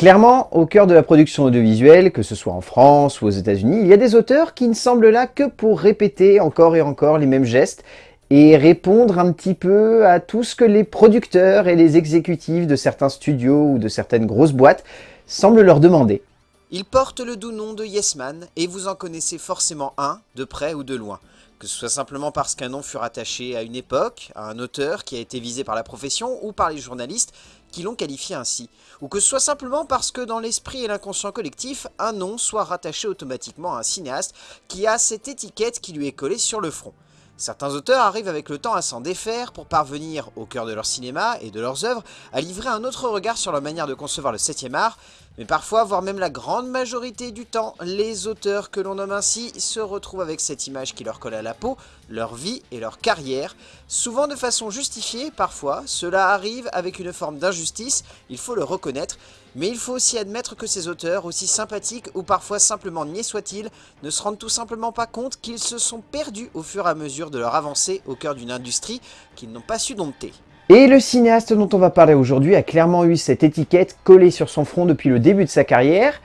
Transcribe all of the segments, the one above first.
Clairement, au cœur de la production audiovisuelle, que ce soit en France ou aux états unis il y a des auteurs qui ne semblent là que pour répéter encore et encore les mêmes gestes et répondre un petit peu à tout ce que les producteurs et les exécutifs de certains studios ou de certaines grosses boîtes semblent leur demander. Ils portent le doux nom de Yes Man, et vous en connaissez forcément un, de près ou de loin. Que ce soit simplement parce qu'un nom fut rattaché à une époque, à un auteur qui a été visé par la profession ou par les journalistes qui l'ont qualifié ainsi. Ou que ce soit simplement parce que dans l'esprit et l'inconscient collectif, un nom soit rattaché automatiquement à un cinéaste qui a cette étiquette qui lui est collée sur le front. Certains auteurs arrivent avec le temps à s'en défaire pour parvenir, au cœur de leur cinéma et de leurs œuvres, à livrer un autre regard sur leur manière de concevoir le 7ème art, mais parfois, voire même la grande majorité du temps, les auteurs que l'on nomme ainsi se retrouvent avec cette image qui leur colle à la peau, leur vie et leur carrière, souvent de façon justifiée, parfois, cela arrive avec une forme d'injustice, il faut le reconnaître, mais il faut aussi admettre que ces auteurs, aussi sympathiques ou parfois simplement niais soient-ils, ne se rendent tout simplement pas compte qu'ils se sont perdus au fur et à mesure de leur avancée au cœur d'une industrie qu'ils n'ont pas su dompter. Et le cinéaste dont on va parler aujourd'hui a clairement eu cette étiquette collée sur son front depuis le début de sa carrière,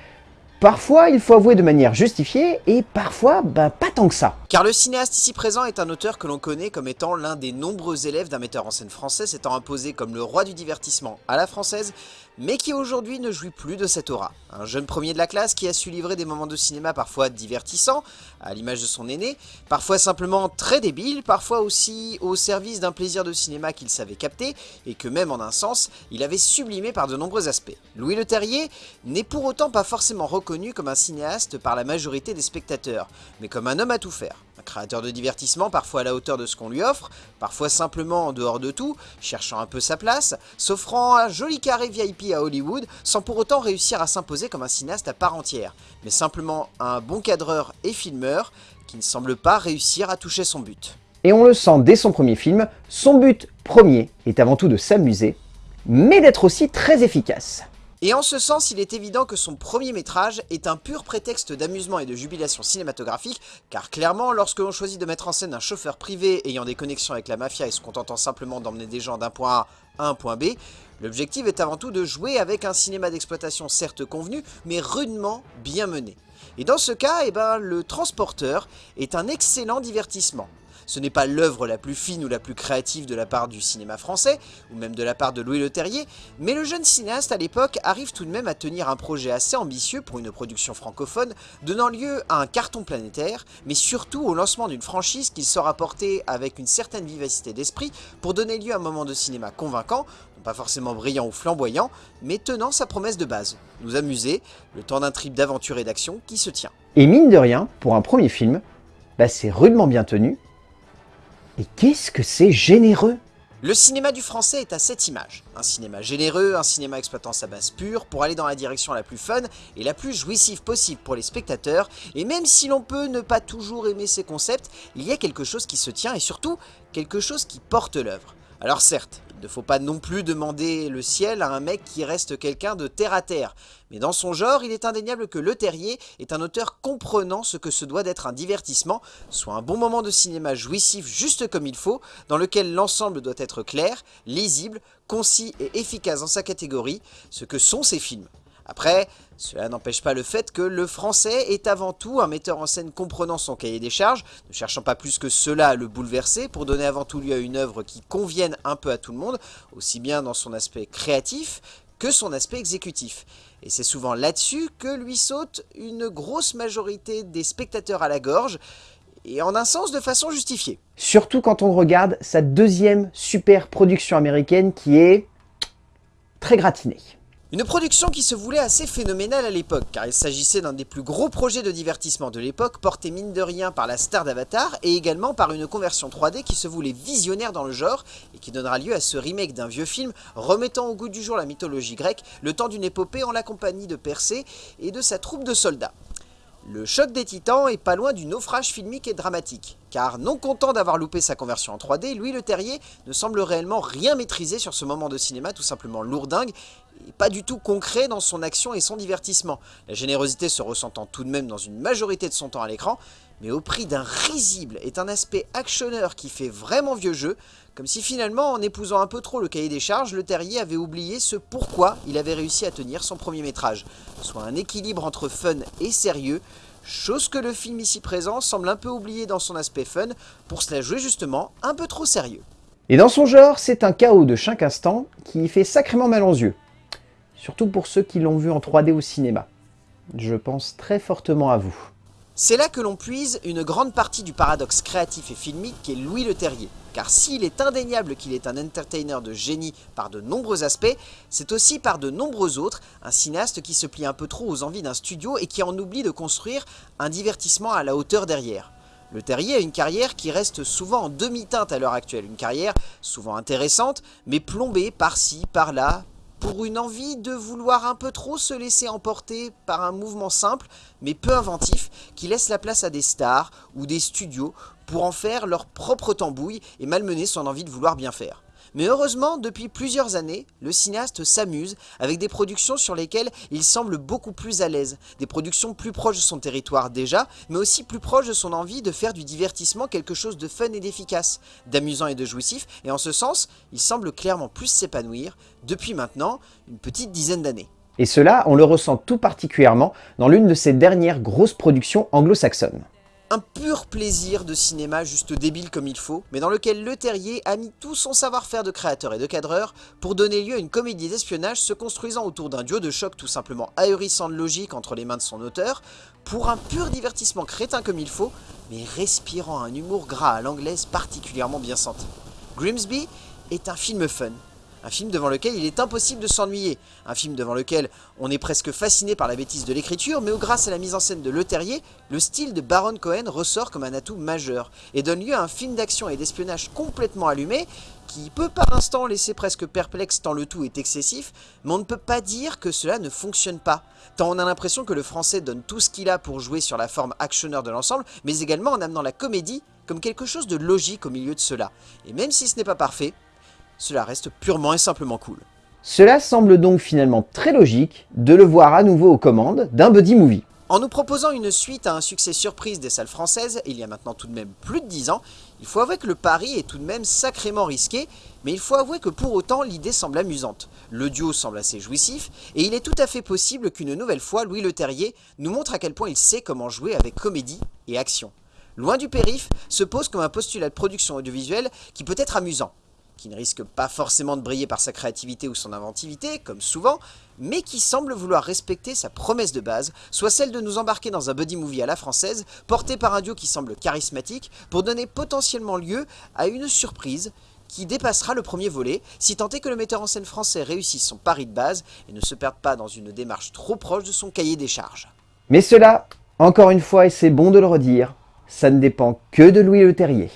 Parfois, il faut avouer de manière justifiée, et parfois, bah, pas tant que ça. Car le cinéaste ici présent est un auteur que l'on connaît comme étant l'un des nombreux élèves d'un metteur en scène français s'étant imposé comme le roi du divertissement à la française, mais qui aujourd'hui ne jouit plus de cette aura. Un jeune premier de la classe qui a su livrer des moments de cinéma parfois divertissants, à l'image de son aîné, parfois simplement très débile, parfois aussi au service d'un plaisir de cinéma qu'il savait capter, et que même en un sens, il avait sublimé par de nombreux aspects. Louis Le Terrier n'est pour autant pas forcément reconnu comme un cinéaste par la majorité des spectateurs, mais comme un homme à tout faire. Un créateur de divertissement parfois à la hauteur de ce qu'on lui offre, parfois simplement en dehors de tout, cherchant un peu sa place, s'offrant un joli carré VIP à Hollywood, sans pour autant réussir à s'imposer comme un cinéaste à part entière, mais simplement un bon cadreur et filmeur qui ne semble pas réussir à toucher son but. Et on le sent dès son premier film, son but premier est avant tout de s'amuser, mais d'être aussi très efficace. Et en ce sens, il est évident que son premier métrage est un pur prétexte d'amusement et de jubilation cinématographique, car clairement, lorsque l'on choisit de mettre en scène un chauffeur privé ayant des connexions avec la mafia et se contentant simplement d'emmener des gens d'un point A à un point B, l'objectif est avant tout de jouer avec un cinéma d'exploitation certes convenu, mais rudement bien mené. Et dans ce cas, eh ben, le transporteur est un excellent divertissement. Ce n'est pas l'œuvre la plus fine ou la plus créative de la part du cinéma français, ou même de la part de Louis Le Terrier, mais le jeune cinéaste à l'époque arrive tout de même à tenir un projet assez ambitieux pour une production francophone, donnant lieu à un carton planétaire, mais surtout au lancement d'une franchise qu'il saura porter avec une certaine vivacité d'esprit pour donner lieu à un moment de cinéma convaincant, pas forcément brillant ou flamboyant, mais tenant sa promesse de base, nous amuser, le temps d'un trip d'aventure et d'action qui se tient. Et mine de rien, pour un premier film, bah c'est rudement bien tenu, et qu'est-ce que c'est généreux? Le cinéma du français est à cette image. Un cinéma généreux, un cinéma exploitant sa base pure pour aller dans la direction la plus fun et la plus jouissive possible pour les spectateurs. Et même si l'on peut ne pas toujours aimer ces concepts, il y a quelque chose qui se tient et surtout quelque chose qui porte l'œuvre. Alors certes, ne faut pas non plus demander le ciel à un mec qui reste quelqu'un de terre à terre. Mais dans son genre, il est indéniable que Le Terrier est un auteur comprenant ce que se doit d'être un divertissement, soit un bon moment de cinéma jouissif juste comme il faut, dans lequel l'ensemble doit être clair, lisible, concis et efficace dans sa catégorie, ce que sont ses films. Après, cela n'empêche pas le fait que le français est avant tout un metteur en scène comprenant son cahier des charges, ne cherchant pas plus que cela à le bouleverser pour donner avant tout lieu à une œuvre qui convienne un peu à tout le monde, aussi bien dans son aspect créatif que son aspect exécutif. Et c'est souvent là-dessus que lui saute une grosse majorité des spectateurs à la gorge, et en un sens de façon justifiée. Surtout quand on regarde sa deuxième super production américaine qui est très gratinée. Une production qui se voulait assez phénoménale à l'époque, car il s'agissait d'un des plus gros projets de divertissement de l'époque, porté mine de rien par la star d'Avatar, et également par une conversion 3D qui se voulait visionnaire dans le genre, et qui donnera lieu à ce remake d'un vieux film, remettant au goût du jour la mythologie grecque, le temps d'une épopée en la compagnie de Persée et de sa troupe de soldats. Le choc des titans est pas loin du naufrage filmique et dramatique, car non content d'avoir loupé sa conversion en 3D, Louis Le Terrier ne semble réellement rien maîtriser sur ce moment de cinéma tout simplement lourdingue, et pas du tout concret dans son action et son divertissement, la générosité se ressentant tout de même dans une majorité de son temps à l'écran, mais au prix d'un risible est un aspect actionneur qui fait vraiment vieux jeu, comme si finalement en épousant un peu trop le cahier des charges, le terrier avait oublié ce pourquoi il avait réussi à tenir son premier métrage, soit un équilibre entre fun et sérieux, chose que le film ici présent semble un peu oublier dans son aspect fun, pour se la jouer justement un peu trop sérieux. Et dans son genre, c'est un chaos de chaque instant qui fait sacrément mal aux yeux. Surtout pour ceux qui l'ont vu en 3D au cinéma. Je pense très fortement à vous. C'est là que l'on puise une grande partie du paradoxe créatif et filmique qu'est Louis Leterrier. Car s'il est indéniable qu'il est un entertainer de génie par de nombreux aspects, c'est aussi par de nombreux autres, un cinéaste qui se plie un peu trop aux envies d'un studio et qui en oublie de construire un divertissement à la hauteur derrière. Le Terrier a une carrière qui reste souvent en demi-teinte à l'heure actuelle, une carrière souvent intéressante, mais plombée par-ci, par-là, pour une envie de vouloir un peu trop se laisser emporter par un mouvement simple mais peu inventif qui laisse la place à des stars ou des studios pour en faire leur propre tambouille et malmener son envie de vouloir bien faire. Mais heureusement, depuis plusieurs années, le cinéaste s'amuse avec des productions sur lesquelles il semble beaucoup plus à l'aise. Des productions plus proches de son territoire déjà, mais aussi plus proches de son envie de faire du divertissement quelque chose de fun et d'efficace, d'amusant et de jouissif, et en ce sens, il semble clairement plus s'épanouir depuis maintenant une petite dizaine d'années. Et cela, on le ressent tout particulièrement dans l'une de ses dernières grosses productions anglo-saxonnes. Un pur plaisir de cinéma juste débile comme il faut, mais dans lequel Le Terrier a mis tout son savoir-faire de créateur et de cadreur pour donner lieu à une comédie d'espionnage se construisant autour d'un duo de choc tout simplement ahurissant de logique entre les mains de son auteur, pour un pur divertissement crétin comme il faut, mais respirant un humour gras à l'anglaise particulièrement bien senti. Grimsby est un film fun, un film devant lequel il est impossible de s'ennuyer. Un film devant lequel on est presque fasciné par la bêtise de l'écriture, mais où grâce à la mise en scène de Le Terrier, le style de Baron Cohen ressort comme un atout majeur, et donne lieu à un film d'action et d'espionnage complètement allumé, qui peut par instant laisser presque perplexe tant le tout est excessif, mais on ne peut pas dire que cela ne fonctionne pas, tant on a l'impression que le français donne tout ce qu'il a pour jouer sur la forme actionneur de l'ensemble, mais également en amenant la comédie comme quelque chose de logique au milieu de cela. Et même si ce n'est pas parfait, cela reste purement et simplement cool. Cela semble donc finalement très logique de le voir à nouveau aux commandes d'un buddy movie. En nous proposant une suite à un succès surprise des salles françaises, il y a maintenant tout de même plus de 10 ans, il faut avouer que le pari est tout de même sacrément risqué, mais il faut avouer que pour autant l'idée semble amusante. Le duo semble assez jouissif, et il est tout à fait possible qu'une nouvelle fois Louis Leterrier nous montre à quel point il sait comment jouer avec comédie et action. Loin du périph' se pose comme un postulat de production audiovisuelle qui peut être amusant, qui ne risque pas forcément de briller par sa créativité ou son inventivité, comme souvent, mais qui semble vouloir respecter sa promesse de base, soit celle de nous embarquer dans un buddy movie à la française, porté par un duo qui semble charismatique, pour donner potentiellement lieu à une surprise qui dépassera le premier volet, si tant est que le metteur en scène français réussisse son pari de base et ne se perde pas dans une démarche trop proche de son cahier des charges. Mais cela, encore une fois, et c'est bon de le redire, ça ne dépend que de Louis Le Terrier.